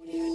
Audio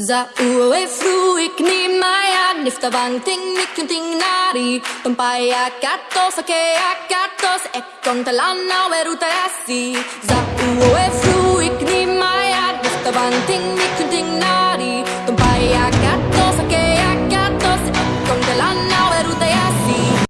Zauwe fluik ni maya niftabang ting nikun ting nari Tumpaya katos ake akatos ekon talana weruta za Zauwe fluik 稳定